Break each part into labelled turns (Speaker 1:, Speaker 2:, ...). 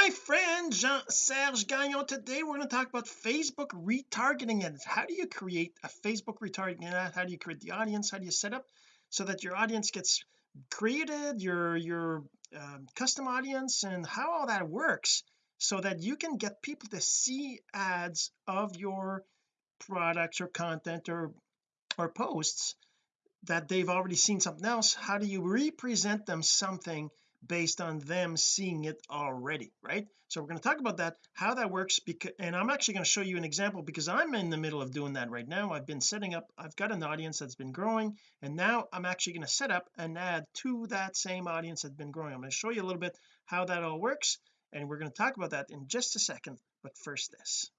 Speaker 1: my friend Jean-Serge Gagnon. Today we're going to talk about Facebook retargeting and how do you create a Facebook retargeting ad? How do you create the audience? How do you set up so that your audience gets created your your um, custom audience and how all that works so that you can get people to see ads of your products or content or or posts that they've already seen something else? How do you represent them something based on them seeing it already right? So we're going to talk about that how that works because and I'm actually going to show you an example because I'm in the middle of doing that right now. I've been setting up I've got an audience that's been growing and now I'm actually going to set up an ad to that same audience that's been growing. I'm going to show you a little bit how that all works and we're going to talk about that in just a second but first this.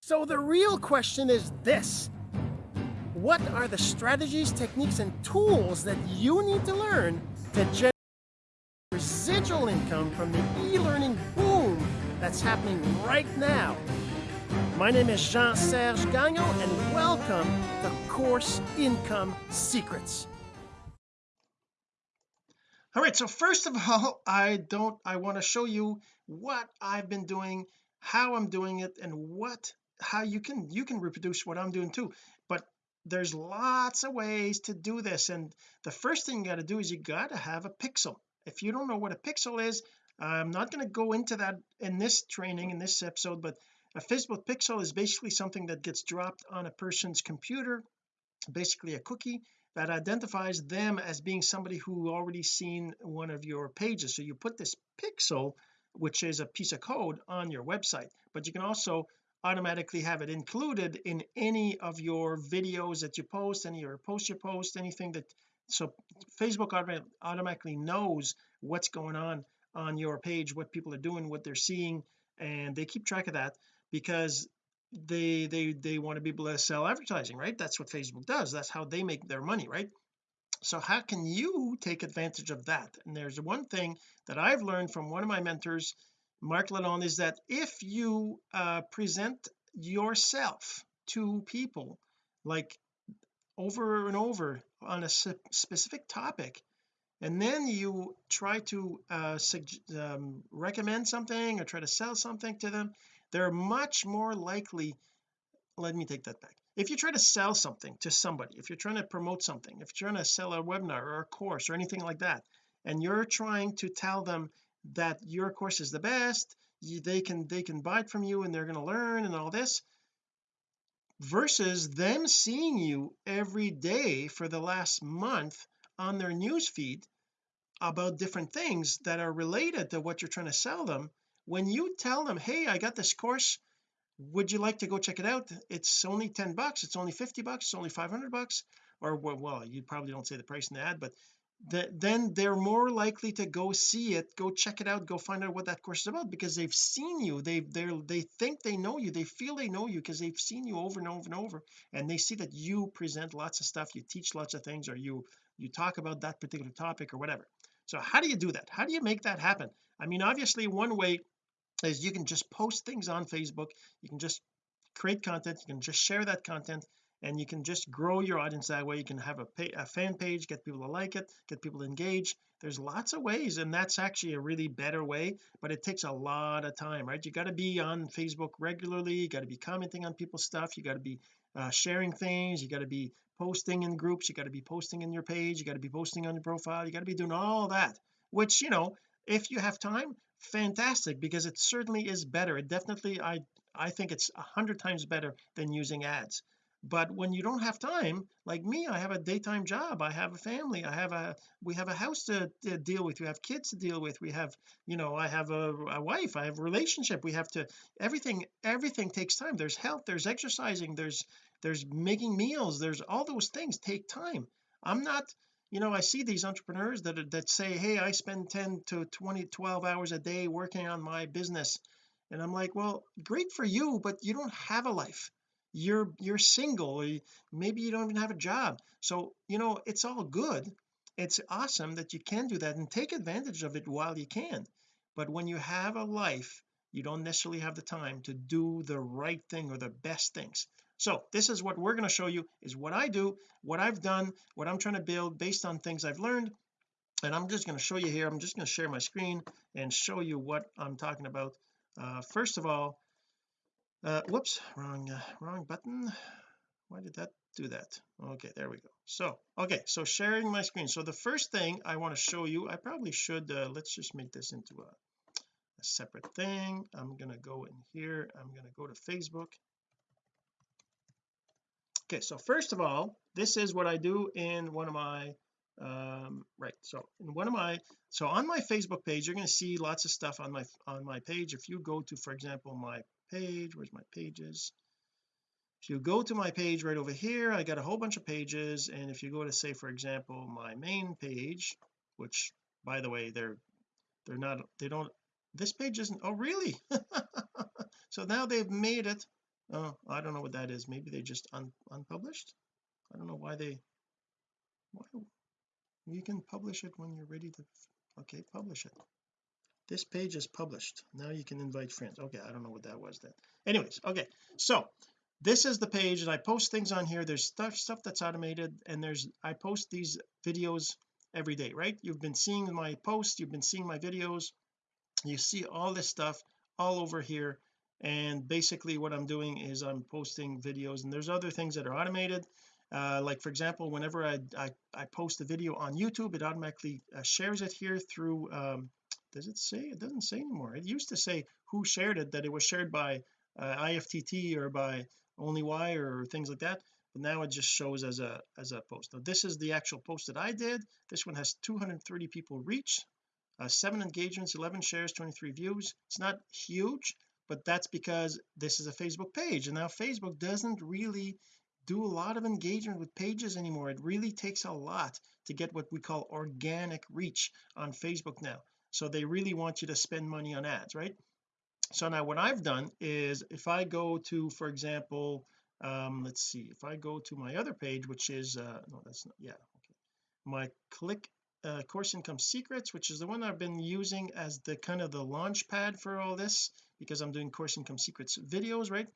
Speaker 1: So the real question is this what are the strategies techniques and tools that you need to learn to generate residual income from the e-learning boom that's happening right now? My name is Jean-Serge Gagnon and welcome to Course Income Secrets. All right so first of all I don't I want to show you what I've been doing how I'm doing it and what how you can you can reproduce what I'm doing too there's lots of ways to do this and the first thing you got to do is you got to have a pixel. If you don't know what a pixel is I'm not going to go into that in this training in this episode but a Facebook pixel is basically something that gets dropped on a person's computer basically a cookie that identifies them as being somebody who already seen one of your pages. So you put this pixel which is a piece of code on your website but you can also automatically have it included in any of your videos that you post any or post you post anything that so Facebook automatically knows what's going on on your page what people are doing what they're seeing and they keep track of that because they they they want to be able to sell advertising right? That's what Facebook does. That's how they make their money right? So how can you take advantage of that? And there's one thing that I've learned from one of my mentors Mark Lalonde is that if you uh, present yourself to people like over and over on a specific topic and then you try to uh, um, recommend something or try to sell something to them they're much more likely let me take that back. If you try to sell something to somebody if you're trying to promote something if you're trying to sell a webinar or a course or anything like that and you're trying to tell them that your course is the best you, they can they can buy it from you and they're going to learn and all this versus them seeing you every day for the last month on their news feed about different things that are related to what you're trying to sell them. When you tell them hey I got this course. Would you like to go check it out? It's only 10 bucks. It's only 50 bucks. It's only 500 bucks. Or well you probably don't say the price in the ad but that then they're more likely to go see it go check it out go find out what that course is about because they've seen you. They they they think they know you. They feel they know you because they've seen you over and over and over. And they see that you present lots of stuff you teach lots of things or you you talk about that particular topic or whatever. So how do you do that? How do you make that happen? I mean obviously one way is you can just post things on Facebook. You can just create content. You can just share that content and you can just grow your audience that way. You can have a, pay, a fan page get people to like it get people to engage. There's lots of ways and that's actually a really better way but it takes a lot of time right? You got to be on Facebook regularly. You got to be commenting on people's stuff. You got to be uh, sharing things. You got to be posting in groups. You got to be posting in your page. You got to be posting on your profile. You got to be doing all that which you know if you have time fantastic because it certainly is better. It definitely I I think it's a hundred times better than using ads but when you don't have time like me I have a daytime job I have a family I have a we have a house to, to deal with we have kids to deal with we have you know I have a, a, wife I have a relationship we have to everything everything takes time. There's health there's exercising there's there's making meals there's all those things take time. I'm not you know I see these entrepreneurs that that say hey I spend 10 to 20 12 hours a day working on my business. And I'm like well great for you but you don't have a life you're you're single maybe you don't even have a job. So you know it's all good. It's awesome that you can do that and take advantage of it while you can. But when you have a life you don't necessarily have the time to do the right thing or the best things. So this is what we're going to show you is what I do what I've done what I'm trying to build based on things I've learned. And I'm just going to show you here I'm just going to share my screen and show you what I'm talking about. Uh, first of all uh, whoops wrong uh, wrong button. Why did that do that? Okay there we go. So okay so sharing my screen. So the first thing I want to show you I probably should uh, let's just make this into a, a separate thing. I'm gonna go in here. I'm gonna go to Facebook. Okay so first of all this is what I do in one of my um right so in one of my so on my Facebook page you're going to see lots of stuff on my on my page. If you go to for example my page where's my pages? If you go to my page right over here I got a whole bunch of pages and if you go to say for example my main page which by the way they're they're not they don't this page isn't oh really? So now they've made it oh I don't know what that is. Maybe they just un unpublished? I don't know why they why you can publish it when you're ready to okay publish it this page is published. Now you can invite friends. Okay I don't know what that was then. Anyways okay. So this is the page and I post things on here. There's stuff stuff that's automated and there's I post these videos every day right? You've been seeing my posts you've been seeing my videos. You see all this stuff all over here. And basically what I'm doing is I'm posting videos and there's other things that are automated. Uh, like for example whenever I, I, I post a video on YouTube it automatically uh, shares it here through um, does it say it doesn't say anymore. It used to say who shared it that it was shared by uh, IFTTT or by OnlyWire or things like that but now it just shows as a as a post. Now this is the actual post that I did. This one has 230 people reach uh, seven engagements 11 shares 23 views. It's not huge but that's because this is a Facebook page. And now Facebook doesn't really do a lot of engagement with pages anymore. It really takes a lot to get what we call organic reach on Facebook now so they really want you to spend money on ads right? So now what I've done is if I go to for example um let's see if I go to my other page which is uh no that's not yeah okay. My click uh, course income secrets which is the one I've been using as the kind of the launch pad for all this because I'm doing course income secrets videos right?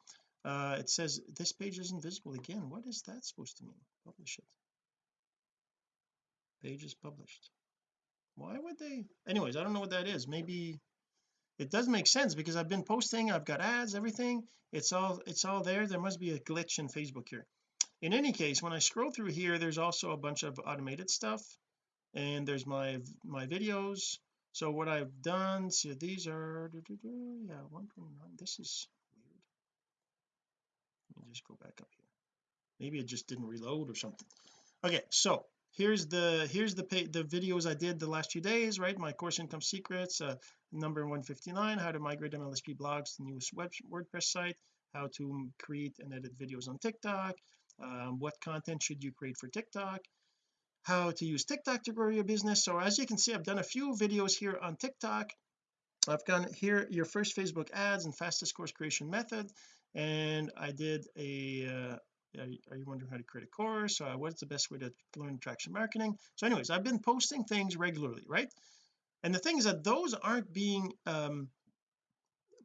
Speaker 1: Uh it says this page isn't visible again. What is that supposed to mean? Publish it. Page is published why would they? Anyways I don't know what that is. Maybe it does make sense because I've been posting I've got ads everything. It's all it's all there. There must be a glitch in Facebook here. In any case when I scroll through here there's also a bunch of automated stuff and there's my my videos. So what I've done so these are yeah 129 this is weird. Let me just go back up here. Maybe it just didn't reload or something. Okay so here's the here's the pay, the videos I did the last few days right? My course income secrets uh, number 159 how to migrate MLSP blogs to newest web WordPress site how to create and edit videos on TikTok um, what content should you create for TikTok how to use TikTok to grow your business. So as you can see I've done a few videos here on TikTok. I've gone here your first Facebook ads and fastest course creation method and I did a uh, are you wondering how to create a course? Uh, what's the best way to learn attraction marketing? So anyways I've been posting things regularly right? And the thing is that those aren't being um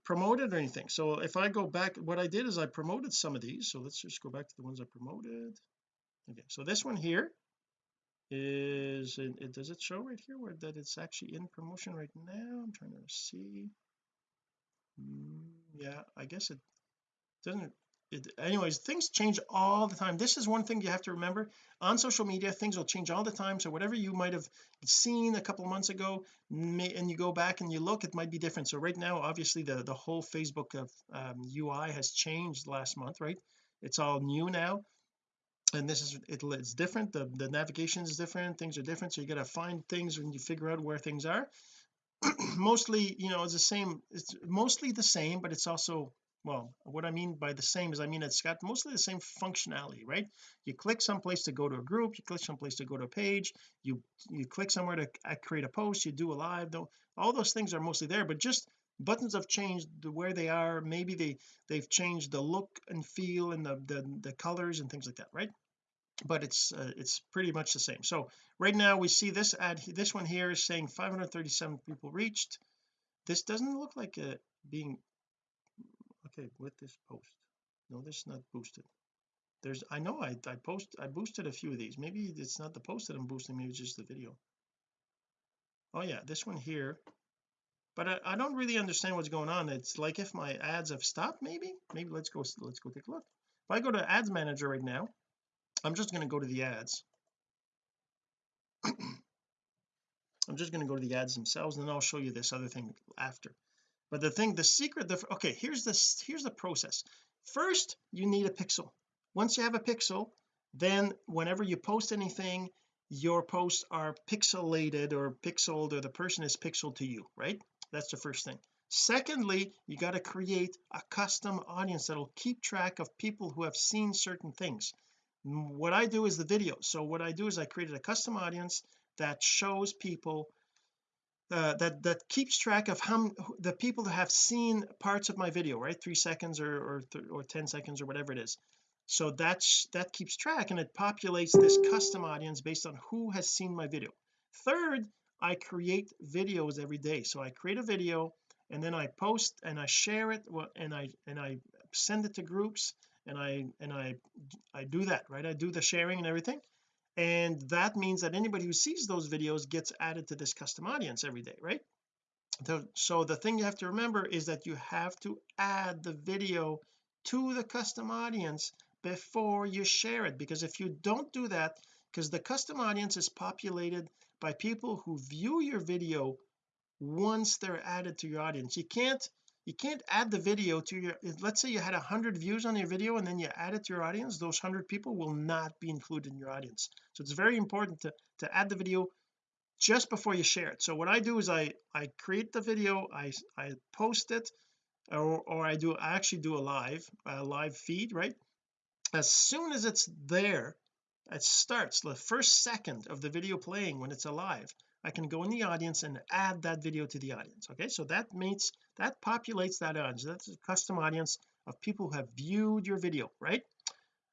Speaker 1: promoted or anything. So if I go back what I did is I promoted some of these. So let's just go back to the ones I promoted. Okay so this one here is it, it does it show right here where that it's actually in promotion right now? I'm trying to see. Mm, yeah I guess it doesn't it, anyways things change all the time. This is one thing you have to remember. On social media things will change all the time. So whatever you might have seen a couple months ago may, and you go back and you look it might be different. So right now obviously the the whole Facebook of um, UI has changed last month right? It's all new now. And this is it, it's different. The the navigation is different. Things are different. So you got to find things when you figure out where things are. Mostly you know it's the same. It's mostly the same but it's also well what I mean by the same is I mean it's got mostly the same functionality right? You click someplace to go to a group you click someplace to go to a page you you click somewhere to create a post you do a live though all those things are mostly there but just buttons have changed where they are maybe they they've changed the look and feel and the the, the colors and things like that right? But it's uh, it's pretty much the same. So right now we see this ad this one here is saying 537 people reached. This doesn't look like it being with this post. No this is not boosted. There's I know I, I post I boosted a few of these. Maybe it's not the post that I'm boosting maybe it's just the video. Oh yeah this one here. But I, I don't really understand what's going on. It's like if my ads have stopped maybe? Maybe let's go let's go take a look. If I go to ads manager right now I'm just going to go to the ads. I'm just going to go to the ads themselves and then I'll show you this other thing after but the thing the secret the okay here's this here's the process. First you need a pixel. Once you have a pixel then whenever you post anything your posts are pixelated or pixeled or the person is pixeled to you right? That's the first thing. Secondly you got to create a custom audience that'll keep track of people who have seen certain things. Mm, what I do is the video. So what I do is I created a custom audience that shows people uh, that that keeps track of how the people that have seen parts of my video right? Three seconds or or, or 10 seconds or whatever it is. So that's that keeps track and it populates this custom audience based on who has seen my video. Third I create videos every day. So I create a video and then I post and I share it and I and I send it to groups and I and I I do that right? I do the sharing and everything and that means that anybody who sees those videos gets added to this custom audience every day right? So the thing you have to remember is that you have to add the video to the custom audience before you share it because if you don't do that because the custom audience is populated by people who view your video once they're added to your audience. You can't you can't add the video to your let's say you had a hundred views on your video and then you add it to your audience those hundred people will not be included in your audience. So it's very important to to add the video just before you share it. So what I do is I I create the video I I post it or, or I do I actually do a live a live feed right? As soon as it's there it starts the first second of the video playing when it's alive I can go in the audience and add that video to the audience okay? So that means that populates that audience. That's a custom audience of people who have viewed your video right?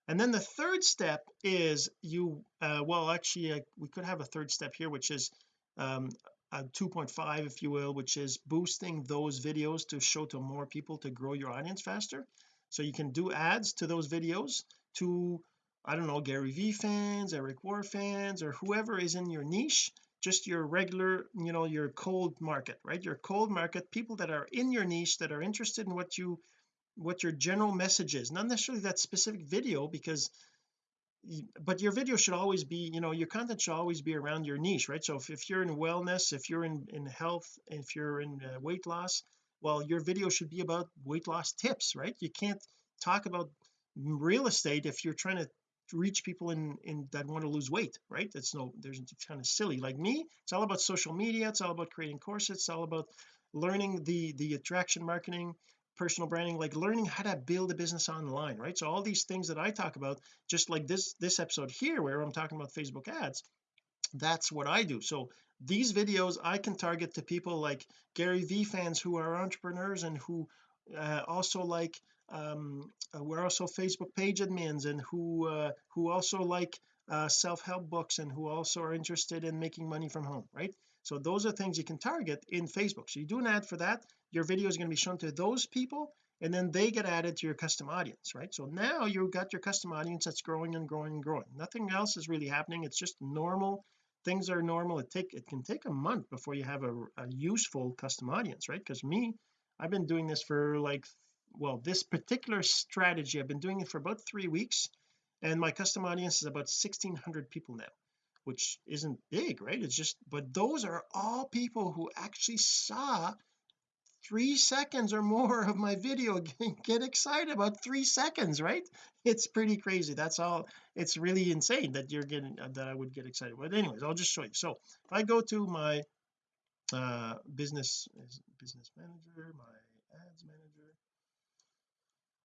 Speaker 1: And then the third step is you uh, well actually uh, we could have a third step here which is um, a 2.5 if you will which is boosting those videos to show to more people to grow your audience faster. So you can do ads to those videos to I don't know Gary V fans Eric Worre fans or whoever is in your niche just your regular you know your cold market right? Your cold market people that are in your niche that are interested in what you what your general message is. Not necessarily that specific video because but your video should always be you know your content should always be around your niche right? So if, if you're in wellness if you're in in health if you're in uh, weight loss well your video should be about weight loss tips right? You can't talk about real estate if you're trying to reach people in in that want to lose weight right? It's no there's kind of silly. Like me it's all about social media it's all about creating courses it's all about learning the the attraction marketing personal branding like learning how to build a business online right? So all these things that I talk about just like this this episode here where I'm talking about Facebook ads that's what I do. So these videos I can target to people like Gary V fans who are entrepreneurs and who uh, also like um uh, we're also Facebook page admins and who uh, who also like uh, self-help books and who also are interested in making money from home right? So those are things you can target in Facebook. So you do an ad for that your video is going to be shown to those people and then they get added to your custom audience right? So now you've got your custom audience that's growing and growing and growing. Nothing else is really happening. It's just normal. Things are normal. It take it can take a month before you have a, a useful custom audience right? Because me I've been doing this for like well this particular strategy I've been doing it for about three weeks and my custom audience is about 1600 people now which isn't big right? It's just but those are all people who actually saw three seconds or more of my video get excited about three seconds right? It's pretty crazy. That's all it's really insane that you're getting uh, that I would get excited. But anyways I'll just show you. So if I go to my uh business business manager my ads manager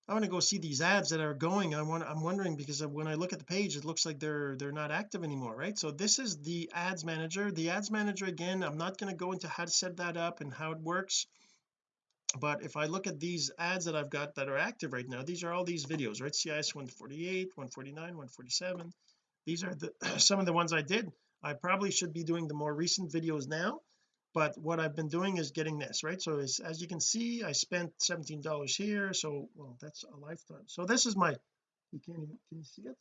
Speaker 1: I want to go see these ads that are going I want I'm wondering because when I look at the page it looks like they're they're not active anymore right? So this is the ads manager. The ads manager again I'm not going to go into how to set that up and how it works but if I look at these ads that I've got that are active right now these are all these videos right? CIS 148 149 147 these are the some of the ones I did. I probably should be doing the more recent videos now but what I've been doing is getting this right? So as, as you can see I spent 17 dollars here so well that's a lifetime. So this is my you can't even can you see it?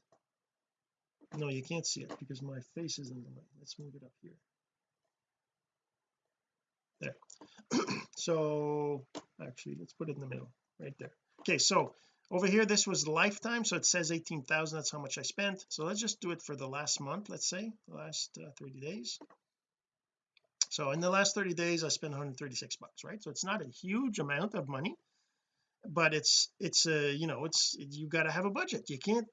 Speaker 1: No you can't see it because my face is in the way. Let's move it up here. There. So actually let's put it in the middle right there. Okay so over here this was lifetime so it says 18,000 that's how much I spent. So let's just do it for the last month let's say the last uh, 30 days so in the last 30 days I spent 136 bucks right? So it's not a huge amount of money but it's it's a you know it's you got to have a budget. You can't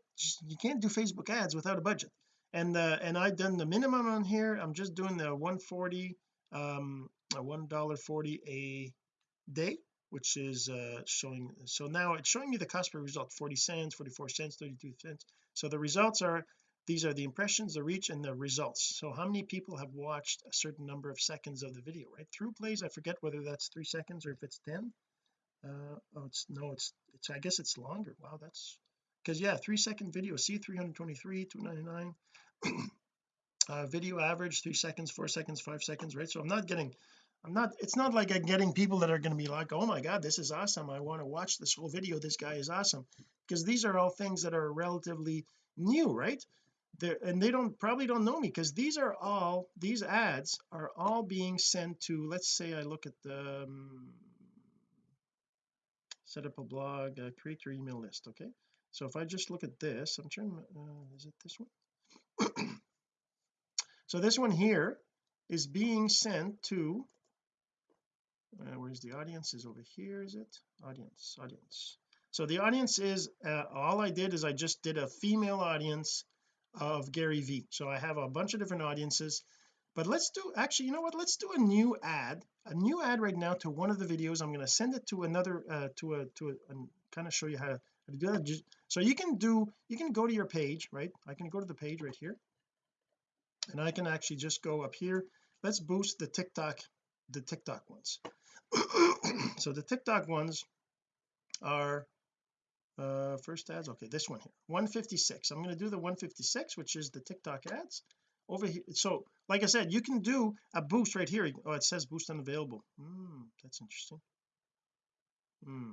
Speaker 1: you can't do Facebook ads without a budget. And uh and I've done the minimum on here. I'm just doing the 140 um one dollar 40 a day which is uh showing so now it's showing me the cost per result 40 cents 44 cents 32 cents. So the results are these are the impressions the reach and the results. So how many people have watched a certain number of seconds of the video right? Through plays I forget whether that's three seconds or if it's 10 uh oh it's no it's it's I guess it's longer. Wow that's because yeah three second video see 323 299 uh video average three seconds four seconds five seconds right? So I'm not getting I'm not it's not like I'm getting people that are going to be like oh my god this is awesome. I want to watch this whole video. This guy is awesome. Because these are all things that are relatively new right and they don't probably don't know me because these are all these ads are all being sent to let's say I look at the um, set up a blog uh, create your email list okay? So if I just look at this I'm trying uh, is it this one? So this one here is being sent to uh, where's the audience? Is over here is it? Audience audience. So the audience is uh, all I did is I just did a female audience of Gary V so I have a bunch of different audiences but let's do actually you know what? Let's do a new ad a new ad right now to one of the videos. I'm going to send it to another uh, to a to a and kind of show you how to, how to do that. So you can do you can go to your page right? I can go to the page right here and I can actually just go up here. Let's boost the TikTok the TikTok ones. So the TikTok ones are uh first ads okay this one here 156 I'm going to do the 156 which is the TikTok ads. Over here so like I said you can do a boost right here. Oh it says boost unavailable. Hmm that's interesting. Hmm.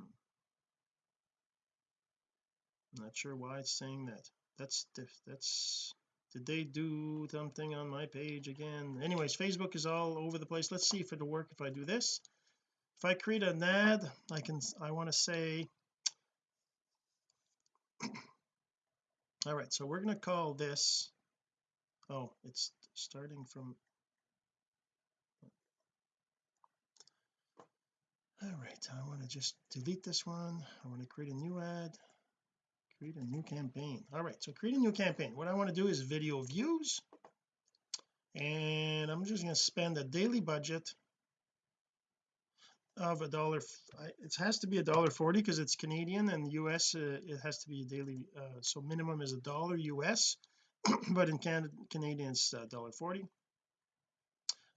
Speaker 1: Not sure why it's saying that. That's that's did they do something on my page again? Anyways Facebook is all over the place. Let's see if it'll work if I do this. If I create an ad I can I want to say all right so we're going to call this oh it's starting from all right I want to just delete this one. I want to create a new ad create a new campaign. All right so create a new campaign. What I want to do is video views and I'm just going to spend a daily budget of a dollar it has to be a dollar 40 because it's Canadian and the US uh, it has to be a daily uh, so minimum is a dollar US but in Canada Canadian it's a dollar 40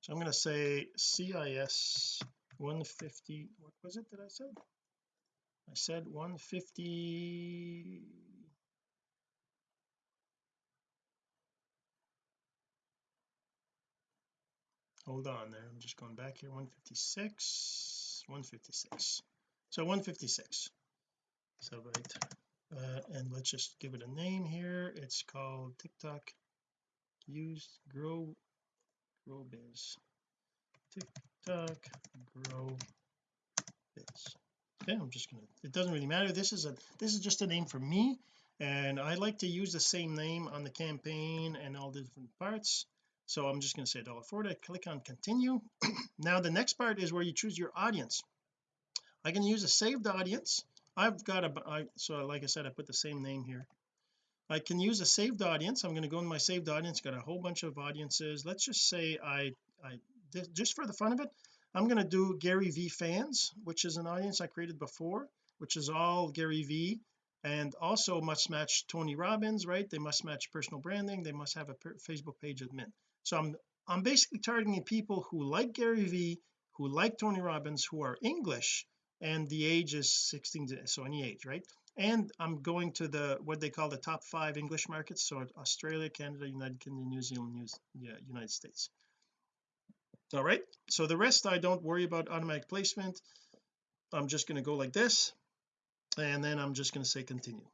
Speaker 1: so I'm going to say CIS 150 what was it that I said? I said 150 hold on there I'm just going back here 156 156 so 156 so right uh, and let's just give it a name here. It's called TikTok use grow grow biz. TikTok grow biz. Okay I'm just gonna it doesn't really matter. This is a this is just a name for me and I like to use the same name on the campaign and all the different parts so I'm just going to say $1.40 click on continue. Now the next part is where you choose your audience. I can use a saved audience. I've got a I, so like I said I put the same name here. I can use a saved audience. I'm going to go in my saved audience got a whole bunch of audiences. Let's just say I I just for the fun of it I'm going to do Gary V fans which is an audience I created before which is all Gary V. And also must match Tony Robbins right? They must match personal branding. They must have a Facebook page admin so I'm I'm basically targeting people who like Gary Vee who like Tony Robbins who are English and the age is 16 to so any age right? And I'm going to the what they call the top five English markets so Australia Canada United Kingdom New Zealand New, yeah, United States. All right? So the rest I don't worry about automatic placement. I'm just going to go like this and then I'm just going to say continue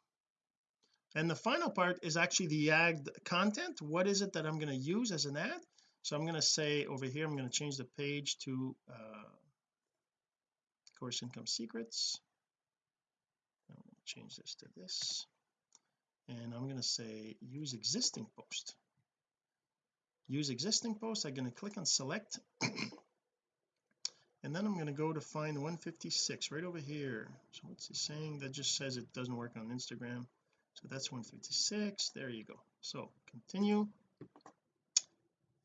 Speaker 1: and the final part is actually the ad content. What is it that I'm going to use as an ad so I'm going to say over here I'm going to change the page to uh, course income secrets. I'm going to change this to this. And I'm going to say use existing post. Use existing post. I'm going to click on select. And then I'm going to go to find 156 right over here. So what's it saying? That just says it doesn't work on Instagram so that's 156 there you go. So continue.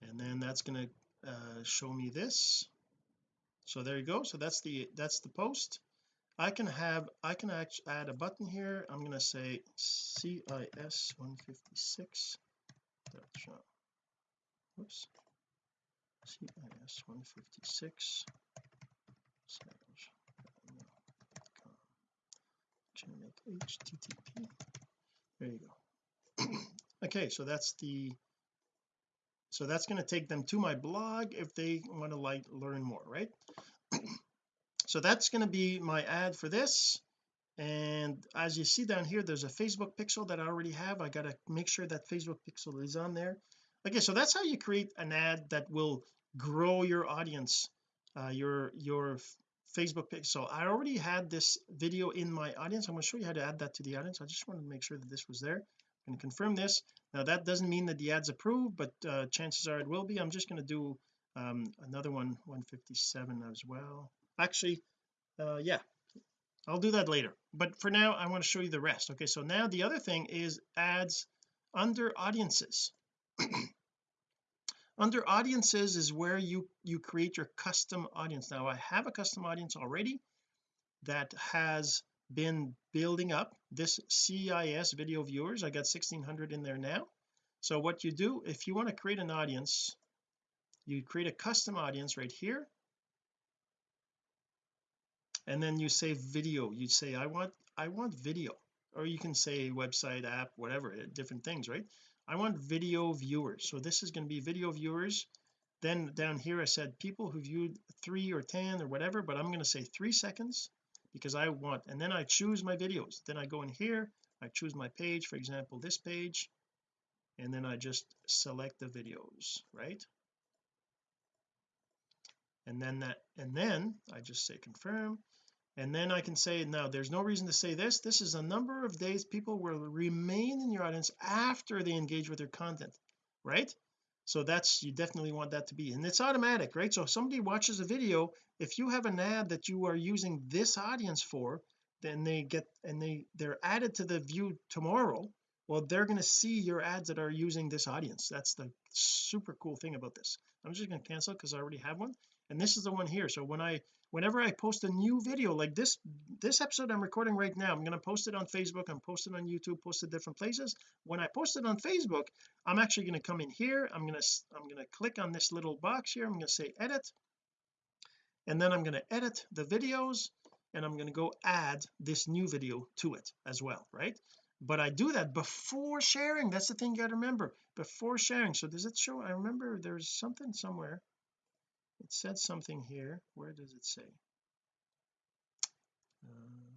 Speaker 1: And then that's going to uh, show me this. So there you go. So that's the that's the post. I can have I can actually add a button here. I'm going to say CIS 156 whoops CIS 156 generic http there you go. Okay so that's the so that's going to take them to my blog if they want to like learn more right? So that's going to be my ad for this. And as you see down here there's a Facebook pixel that I already have. I got to make sure that Facebook pixel is on there. Okay so that's how you create an ad that will grow your audience uh, your your Facebook page. So I already had this video in my audience. I'm going to show you how to add that to the audience. I just wanted to make sure that this was there. I'm going to confirm this. Now that doesn't mean that the ad's approved but uh, chances are it will be. I'm just going to do um, another one 157 as well. Actually uh, yeah I'll do that later. But for now I want to show you the rest. Okay so now the other thing is ads under audiences under audiences is where you you create your custom audience. Now I have a custom audience already that has been building up this CIS video viewers. I got 1600 in there now. So what you do if you want to create an audience you create a custom audience right here. And then you say video. You say I want I want video. Or you can say website app whatever different things right I want video viewers. So this is going to be video viewers. Then down here I said people who viewed three or ten or whatever but I'm going to say three seconds because I want and then I choose my videos. Then I go in here I choose my page for example this page and then I just select the videos right? And then that and then I just say confirm and then I can say now there's no reason to say this. This is a number of days people will remain in your audience after they engage with your content right? So that's you definitely want that to be. And it's automatic right? So if somebody watches a video if you have an ad that you are using this audience for then they get and they they're added to the view tomorrow well they're going to see your ads that are using this audience. That's the super cool thing about this. I'm just going to cancel because I already have one and this is the one here. So when I whenever I post a new video like this this episode I'm recording right now I'm going to post it on Facebook I'm posting on YouTube post it different places. When I post it on Facebook I'm actually going to come in here I'm going to I'm going to click on this little box here I'm going to say edit. And then I'm going to edit the videos and I'm going to go add this new video to it as well right? But I do that before sharing that's the thing you got to remember before sharing. So does it show I remember there's something somewhere it said something here. Where does it say? Uh,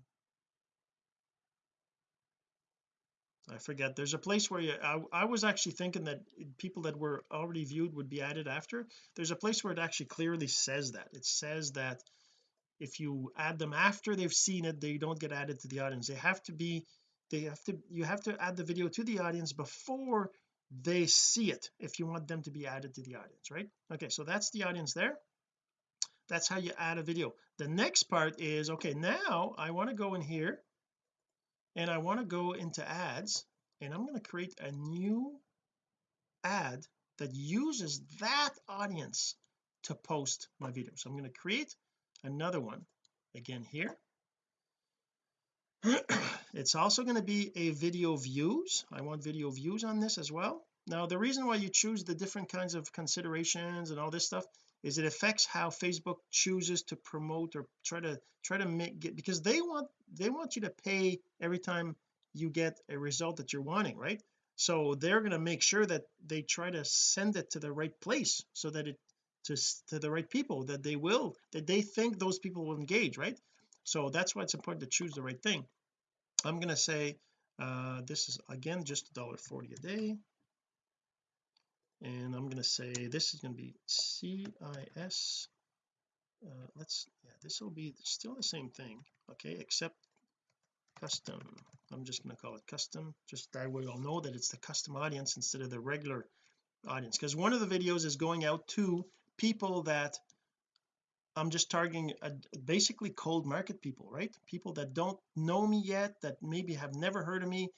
Speaker 1: I forget. There's a place where you I, I was actually thinking that people that were already viewed would be added after. There's a place where it actually clearly says that. It says that if you add them after they've seen it they don't get added to the audience. They have to be they have to you have to add the video to the audience before they see it if you want them to be added to the audience right? Okay so that's the audience there. That's how you add a video. The next part is okay now I want to go in here and I want to go into ads and I'm going to create a new ad that uses that audience to post my video. So I'm going to create another one again here it's also going to be a video views. I want video views on this as well. Now the reason why you choose the different kinds of considerations and all this stuff is it affects how Facebook chooses to promote or try to try to make get because they want they want you to pay every time you get a result that you're wanting right? So they're going to make sure that they try to send it to the right place so that it to, to the right people that they will that they think those people will engage right so that's why it's important to choose the right thing. I'm going to say uh this is again just a dollar 40 a day. And I'm going to say this is going to be CIS uh, let's yeah this will be still the same thing okay except custom. I'm just going to call it custom just that way I'll know that it's the custom audience instead of the regular audience. Because one of the videos is going out to people that I'm just targeting a, basically cold market people right? People that don't know me yet that maybe have never heard of me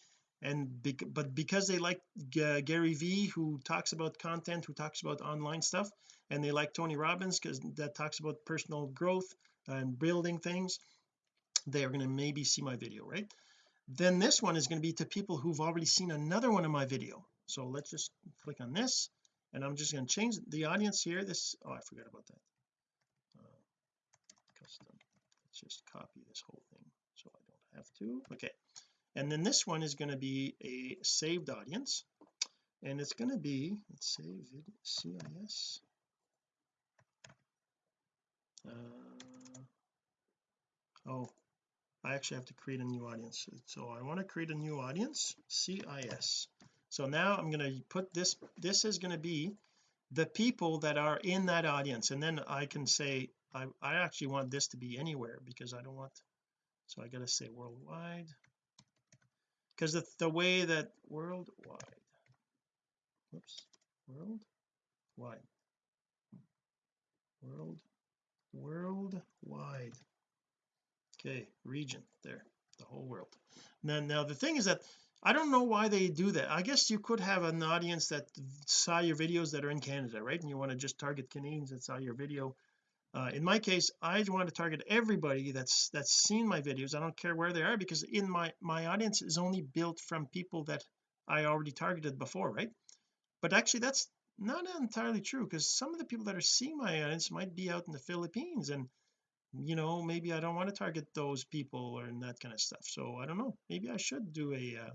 Speaker 1: and be, but because they like G Gary Vee who talks about content who talks about online stuff and they like Tony Robbins because that talks about personal growth and building things they are going to maybe see my video right? Then this one is going to be to people who've already seen another one of my video. So let's just click on this and I'm just going to change the audience here. This oh I forgot about that uh, custom just copy this whole thing so I don't have to. Okay. And then this one is going to be a saved audience and it's going to be let's say CIS uh, oh I actually have to create a new audience. So I want to create a new audience CIS so now I'm going to put this this is going to be the people that are in that audience and then I can say I, I actually want this to be anywhere because I don't want so I got to say worldwide. Because the, the way that worldwide whoops worldwide. World worldwide. Okay region there the whole world. Now now the thing is that I don't know why they do that. I guess you could have an audience that saw your videos that are in Canada right? And you want to just target Canadians that saw your video uh, in my case I want to target everybody that's that's seen my videos. I don't care where they are because in my my audience is only built from people that I already targeted before right? But actually that's not entirely true because some of the people that are seeing my audience might be out in the Philippines and you know maybe I don't want to target those people or that kind of stuff. So I don't know. Maybe I should do a uh,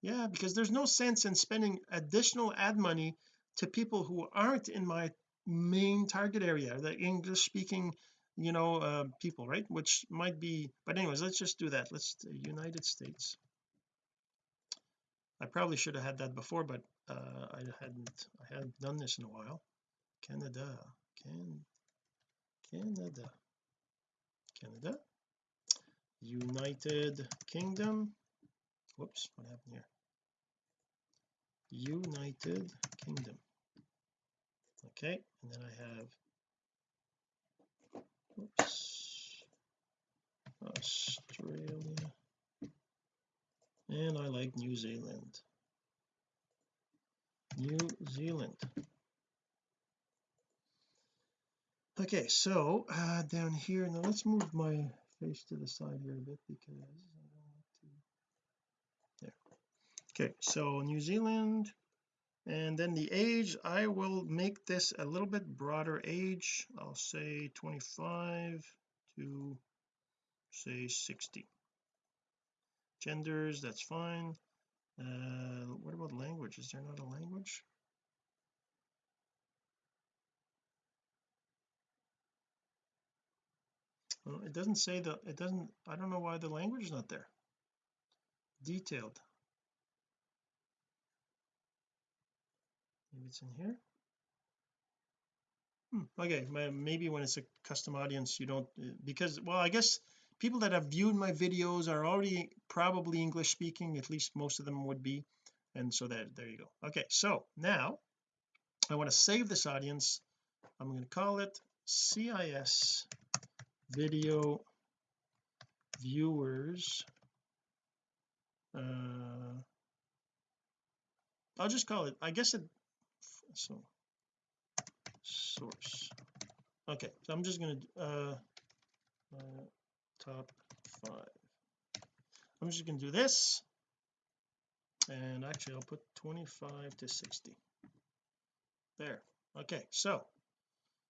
Speaker 1: yeah because there's no sense in spending additional ad money to people who aren't in my main target area the English speaking you know uh, people right? Which might be but anyways let's just do that. Let's United States. I probably should have had that before but uh, I hadn't I hadn't done this in a while. Canada can Canada. Canada. United Kingdom. Whoops what happened here? United Kingdom okay and then I have oops Australia and I like New Zealand. New Zealand. Okay so uh down here now let's move my face to the side here a bit because I don't want to there. Okay so New Zealand and then the age I will make this a little bit broader age. I'll say 25 to say 60 genders that's fine. Uh what about language? Is there not a language? Well, it doesn't say that it doesn't I don't know why the language is not there. Detailed maybe it's in here. Hmm, okay maybe when it's a custom audience you don't uh, because well I guess people that have viewed my videos are already probably English speaking at least most of them would be and so that there you go. Okay so now I want to save this audience. I'm going to call it CIS video viewers. Uh I'll just call it I guess it so source. Okay so I'm just going to uh, uh top five. I'm just going to do this and actually I'll put 25 to 60 there. Okay so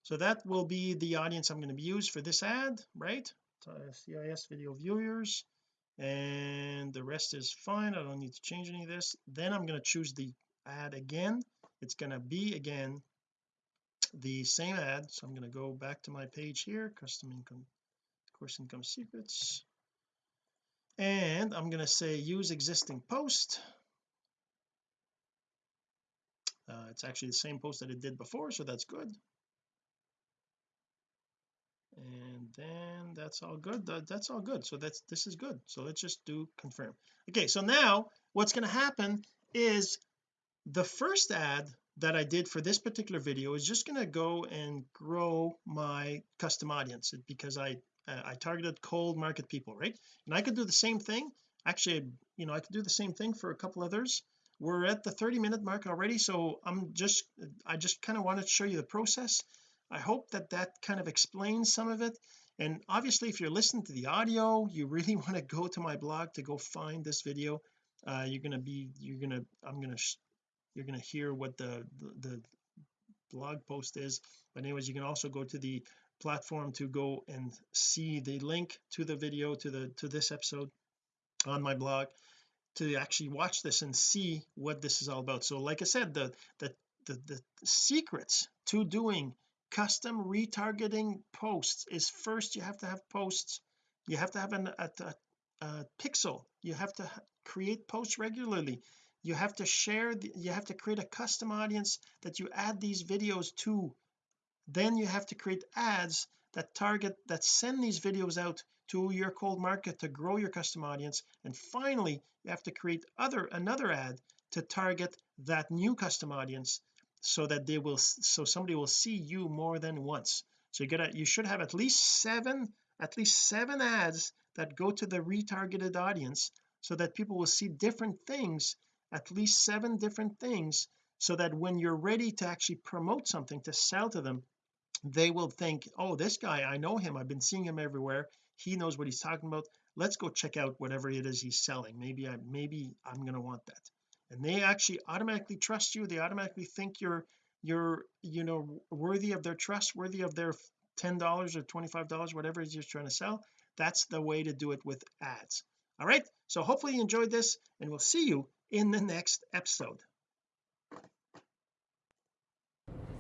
Speaker 1: so that will be the audience I'm going to use for this ad right? CIS video viewers and the rest is fine. I don't need to change any of this. Then I'm going to choose the ad again it's going to be again the same ad. So I'm going to go back to my page here custom income course income secrets. And I'm going to say use existing post. Uh, it's actually the same post that it did before so that's good. And then that's all good. That's all good. So that's this is good. So let's just do confirm. Okay so now what's going to happen is the first ad that I did for this particular video is just going to go and grow my custom audience because I uh, I targeted cold market people right? And I could do the same thing. Actually you know I could do the same thing for a couple others. We're at the 30 minute mark already so I'm just I just kind of wanted to show you the process. I hope that that kind of explains some of it. And obviously if you're listening to the audio you really want to go to my blog to go find this video. Uh, you're going to be you're going to I'm going to you're going to hear what the, the the blog post is. But anyways you can also go to the platform to go and see the link to the video to the to this episode on my blog to actually watch this and see what this is all about. So like I said the the the, the secrets to doing custom retargeting posts is first you have to have posts. You have to have an, a, a, a pixel. You have to create posts regularly you have to share the, you have to create a custom audience that you add these videos to. Then you have to create ads that target that send these videos out to your cold market to grow your custom audience. And finally you have to create other another ad to target that new custom audience so that they will so somebody will see you more than once. So you gotta you should have at least seven at least seven ads that go to the retargeted audience so that people will see different things at least seven different things so that when you're ready to actually promote something to sell to them they will think oh this guy I know him. I've been seeing him everywhere. He knows what he's talking about. Let's go check out whatever it is he's selling. Maybe I maybe I'm going to want that. And they actually automatically trust you. They automatically think you're you're you know worthy of their trust worthy of their ten dollars or twenty five dollars whatever it is you're trying to sell. That's the way to do it with ads. All right? So hopefully you enjoyed this and we'll see you in the next episode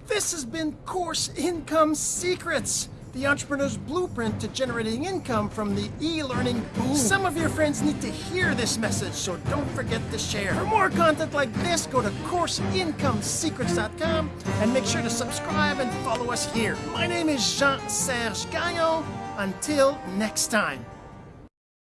Speaker 1: this has been course income secrets the entrepreneur's blueprint to generating income from the e-learning boom. Some of your friends need to hear this message, so don't forget to share. For more content like this, go to CourseIncomeSecrets.com and make sure to subscribe and follow us here. My name is Jean-Serge Gagnon. Until next time.